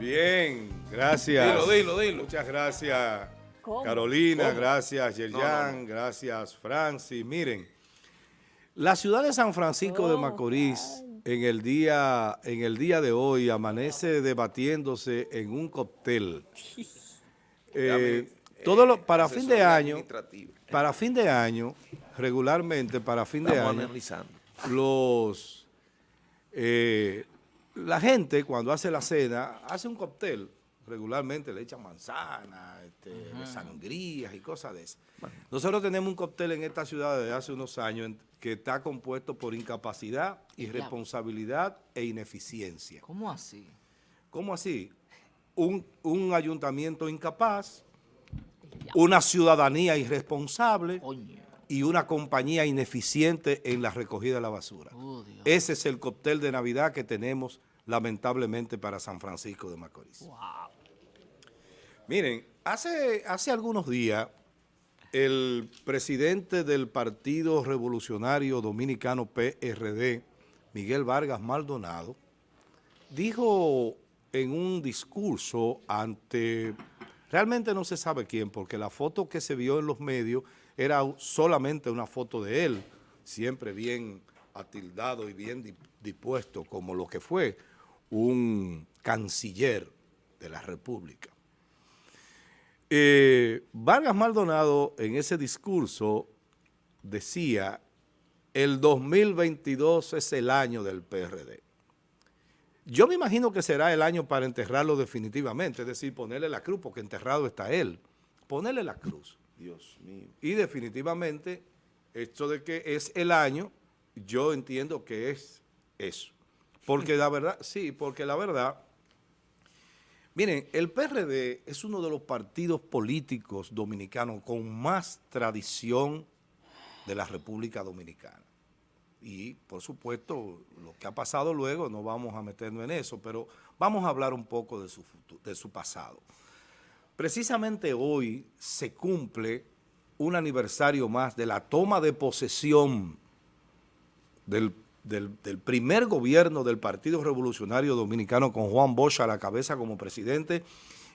Bien, gracias. Dilo, dilo, dilo. Muchas gracias, ¿Cómo? Carolina, ¿Cómo? gracias, Yerjan, No, no, gracias, Francis. Miren, la ciudad de San Francisco de Oh, Macorís en el día en el día de hoy amanece debatiéndose en un cóctel. Eh, todo lo, para fin de año, para fin de año, regularmente para fin de año, analizando. los eh, la gente cuando hace la cena hace un cóctel. Regularmente le echan manzana este, sangrías y cosas de esas. Nosotros tenemos un cóctel en esta ciudad desde hace unos años que está compuesto por incapacidad irresponsabilidad e ineficiencia. ¿Cómo así? ¿cómo así? un, un ayuntamiento incapaz una ciudadanía irresponsable Coño. Y una compañía ineficiente en la recogida de la basura. Oh. Ese es el cóctel de Navidad que tenemos lamentablemente para San Francisco de Macorís. Wow. Miren, hace, hace algunos días el presidente del Partido Revolucionario Dominicano PRD, Miguel Vargas Maldonado, dijo en un discurso ante, realmente no se sabe quién, porque la foto que se vio en los medios era solamente una foto de él, siempre bien atildado y bien di- dispuesto, como lo que fue un canciller de la República. Eh, Vargas Maldonado en ese discurso decía, el 2022 es el año del PRD. Yo me imagino que será el año para enterrarlo definitivamente, es decir, ponerle la cruz, porque enterrado está él. Ponerle la cruz. Dios mío. Y definitivamente, esto de que es el año, yo entiendo que es eso. Porque la verdad, sí, porque la verdad, miren, el PRD es uno de los partidos políticos dominicanos con más tradición de la República Dominicana. Y, por supuesto, lo que ha pasado luego, no vamos a meternos en eso, pero vamos a hablar un poco de su, de su pasado. Precisamente hoy se cumple un aniversario más de la toma de posesión del, primer gobierno del Partido Revolucionario Dominicano con Juan Bosch a la cabeza como presidente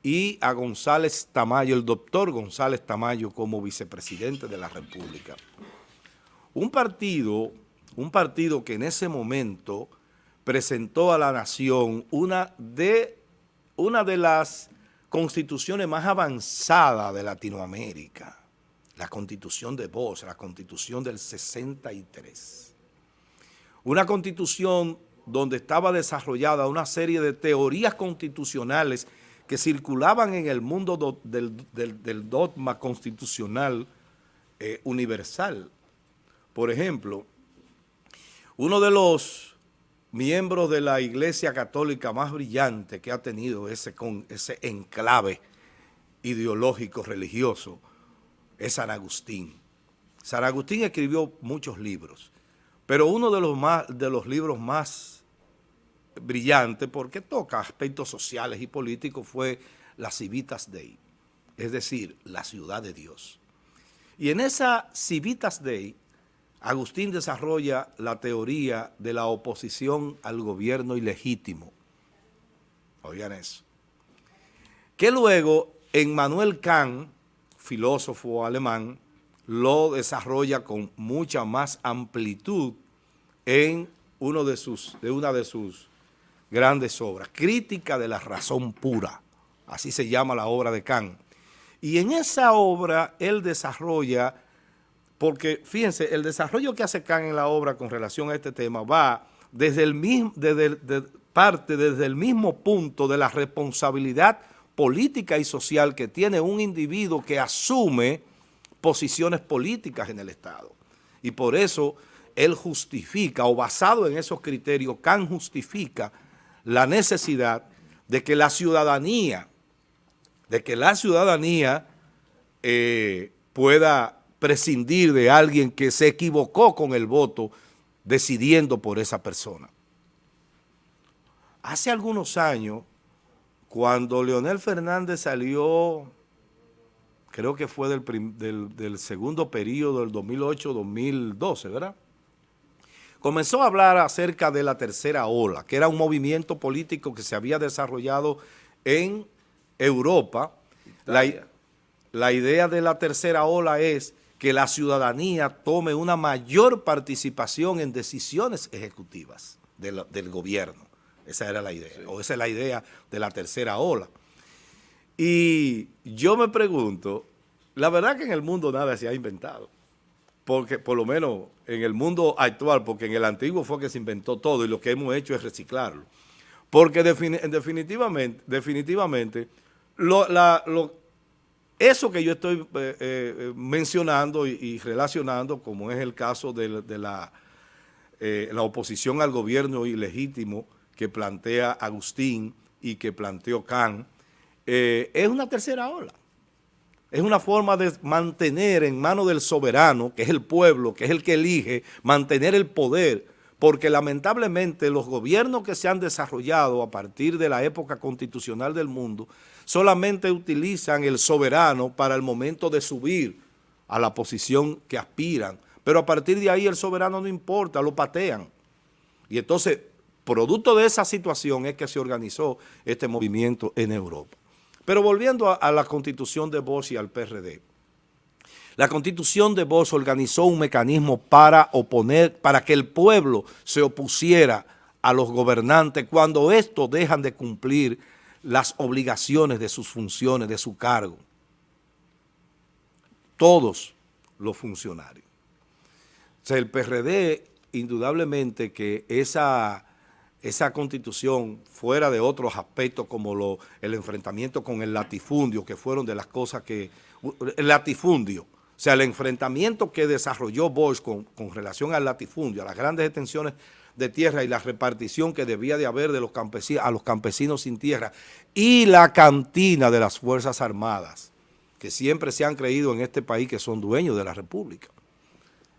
y a González Tamayo, el doctor González Tamayo como vicepresidente de la República. Un partido, un partido que en ese momento presentó a la nación una de, una de las constituciones más avanzadas de Latinoamérica, la constitución de Bosch, la constitución del 63. Una constitución donde estaba desarrollada una serie de teorías constitucionales que circulaban en el mundo do- del, del- del dogma constitucional eh, universal. Por ejemplo, uno de los miembros de la Iglesia Católica más brillante que ha tenido ese, con, ese enclave ideológico religioso es San Agustín. San Agustín escribió muchos libros, pero uno de los, más, de los libros más brillantes, porque toca aspectos sociales y políticos, fue La Civitas Dei, es decir, la ciudad de Dios. Y en esa Civitas Dei, Agustín desarrolla la teoría de la oposición al gobierno ilegítimo. Oigan eso. Que luego Emmanuel Kant, filósofo alemán, lo desarrolla con mucha más amplitud en uno de sus, de una de sus grandes obras, Crítica de la razón pura, así se llama la obra de Kant. Y en esa obra él desarrolla porque fíjense, el desarrollo que hace Kant en la obra con relación a este tema va desde el mismo, desde parte desde el mismo punto de la responsabilidad política y social que tiene un individuo que asume posiciones políticas en el Estado. Y por eso él justifica, o basado en esos criterios, Kant justifica la necesidad de que la ciudadanía, de que la ciudadanía eh, pueda prescindir de alguien que se equivocó con el voto decidiendo por esa persona. Hace algunos años, cuando Leonel Fernández salió, creo que fue del, prim- del- del segundo periodo del 2008-2012, ¿verdad? Comenzó a hablar acerca de la tercera ola, que era un movimiento político que se había desarrollado en Europa, la, la idea de la tercera ola es que la ciudadanía tome una mayor participación en decisiones ejecutivas del gobierno. Esa era la idea, o esa es la idea de la tercera ola. Y yo me pregunto, la verdad que en el mundo nada se ha inventado, porque por lo menos en el mundo actual, porque en el antiguo fue que se inventó todo y lo que hemos hecho es reciclarlo. Porque definitivamente, definitivamente lo, la, lo, eso que yo estoy eh, eh, mencionando y, relacionando, como es el caso de, la, eh, oposición al gobierno ilegítimo que plantea Agustín y que planteó Kant, es una tercera ola. Es una forma de mantener en manos del soberano, que es el pueblo, que es el que elige, mantener el poder, porque lamentablemente los gobiernos que se han desarrollado a partir de la época constitucional del mundo solamente utilizan el soberano para el momento de subir a la posición que aspiran, pero a partir de ahí el soberano no importa, lo patean. Y entonces, producto de esa situación es que se organizó este movimiento en Europa. Pero volviendo a, la constitución de Bosch y al PRD, la constitución de Bosch organizó un mecanismo para oponer, para que el pueblo se opusiera a los gobernantes cuando estos dejan de cumplir las obligaciones de sus funciones, de su cargo. Todos los funcionarios. O sea, el PRD, indudablemente que esa, esa constitución, fuera de otros aspectos como lo, el enfrentamiento con el latifundio, que fueron de las cosas que... El latifundio, o sea, el enfrentamiento que desarrolló Bosch con, relación al latifundio, a las grandes extensiones de tierra y la repartición que debía de haber de los campesinos, a los campesinos sin tierra y la cantina de las Fuerzas Armadas, que siempre se han creído en este país que son dueños de la República.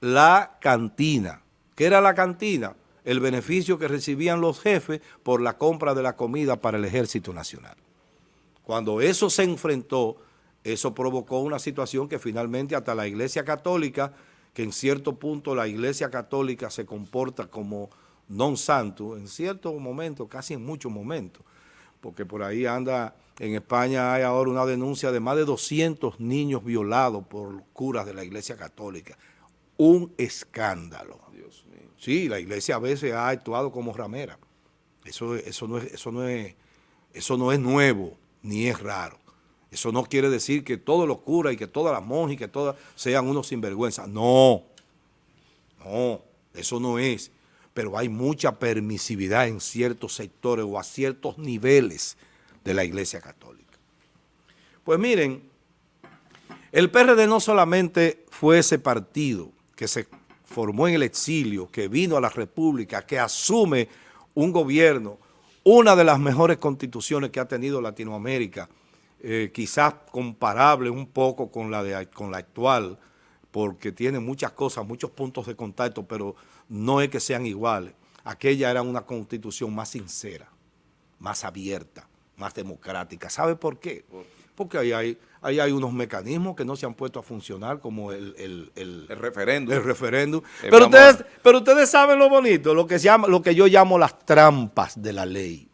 La cantina. ¿Qué era la cantina? El beneficio que recibían los jefes por la compra de la comida para el Ejército Nacional. Cuando eso se enfrentó eso provocó una situación que finalmente hasta la Iglesia Católica, que en cierto punto la Iglesia Católica se comporta como non santo, en cierto momento, casi en muchos momentos, porque por ahí anda, en España hay ahora una denuncia de más de 200 niños violados por curas de la Iglesia Católica. Un escándalo. Dios mío. Sí, la Iglesia a veces ha actuado como ramera. Eso, eso, no es, eso, no es, eso no es nuevo, ni es raro. Eso no quiere decir que todos los curas y que todas las monjas y que todas sean unos sinvergüenza. No, no, eso no es. Pero hay mucha permisividad en ciertos sectores o a ciertos niveles de la Iglesia Católica. Pues miren, el PRD no solamente fue ese partido que se formó en el exilio, que vino a la República, que asume un gobierno, una de las mejores constituciones que ha tenido Latinoamérica, eh, quizás comparable un poco con la, de, con la actual, porque tiene muchas cosas, muchos puntos de contacto, pero no es que sean iguales. Aquella era una constitución más sincera, más abierta, más democrática. ¿Sabe por qué? Porque ahí hay, ahí hay unos mecanismos que no se han puesto a funcionar, como el, el, el, referéndum. El referéndum. Pero, ustedes, pero ustedes saben lo bonito, lo que, se llama, lo que yo llamo las trampas de la ley.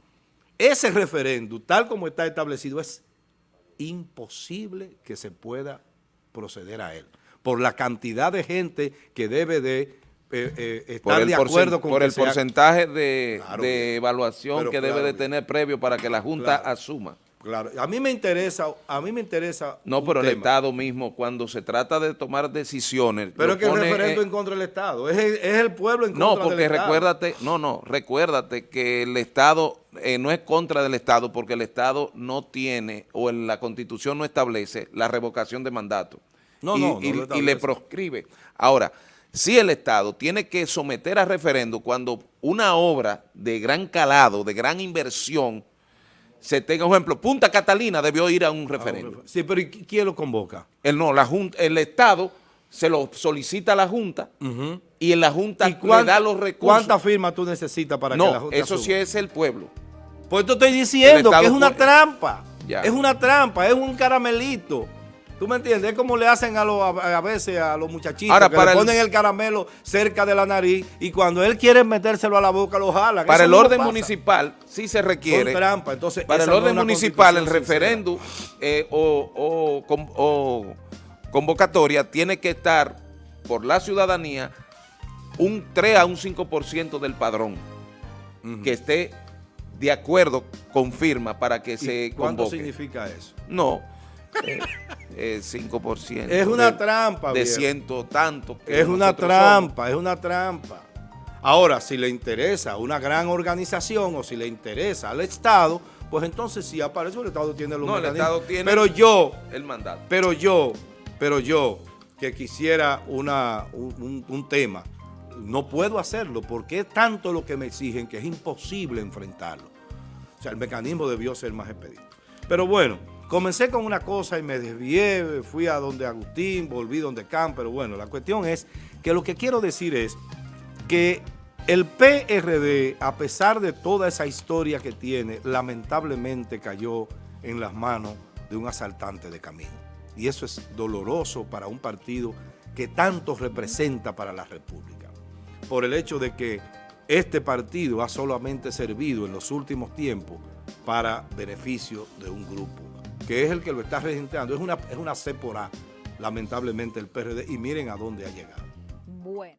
Ese referéndum, tal como está establecido, es imposible que se pueda proceder a él, por la cantidad de gente que debe de eh, eh, estar de acuerdo con Por el porcentaje de, evaluación que debe de tener previo para que la Junta asuma. Claro, a mí me interesa, a mí me interesa No, pero el Estado mismo, cuando se trata de tomar decisiones... Pero es que el referendo en contra del Estado, es el, pueblo en contra no, porque recuérdate, No, no, recuérdate que el Estado eh, no es contra del Estado porque el Estado no tiene, o en la Constitución no establece la revocación de mandato. No, y, no, y, le proscribe. Ahora, si el Estado tiene que someter a referendo cuando una obra de gran calado, de gran inversión, se tenga, por ejemplo, Punta Catalina debió ir a un referendo. sí, pero ¿quién lo convoca? El, no, la junta, el Estado se lo solicita a la Junta y en la Junta le da los recursos. ¿Cuántas firmas tú necesitas para que la Junta eso sí es el pueblo. Pues te estoy diciendo que es una trampa. Es una trampa, es un caramelito. ¿Tú me entiendes? Es como le hacen a, a, veces a los muchachitos Ahora, que le ponen el, caramelo cerca de la nariz y cuando él quiere metérselo a la boca lo jalan. Para el orden municipal sí se requiere. trampa. Entonces, para el orden municipal el referéndum eh, o, convocatoria tiene que estar por la ciudadanía un 3 a un 5% del padrón que esté de acuerdo con firma para que se ¿Cuánto significa eso? No, eh, 5%. Eh, es una trampa. De ciento tanto. es una trampa, es una trampa. Ahora, si le interesa una gran organización o si le interesa al Estado, pues entonces sí aparece, el Estado tiene los no, el Estado tiene pero yo, el mandato. Pero yo, pero yo, que quisiera una, un tema, no puedo hacerlo porque es tanto lo que me exigen que es imposible enfrentarlo. O sea, el mecanismo debió ser más expedito. Pero bueno, comencé con una cosa y me desvié, fui a donde Agustín, volví donde Can, pero bueno, la cuestión es que lo que quiero decir es que el PRD, a pesar de toda esa historia que tiene, lamentablemente cayó en las manos de un asaltante de camino. Y eso es doloroso para un partido que tanto representa para la República. Por el hecho de que este partido ha solamente servido en los últimos tiempos para beneficio de un grupo, que es el que lo está registrando. Es una, es una C por A, lamentablemente, el PRD, y miren a dónde ha llegado.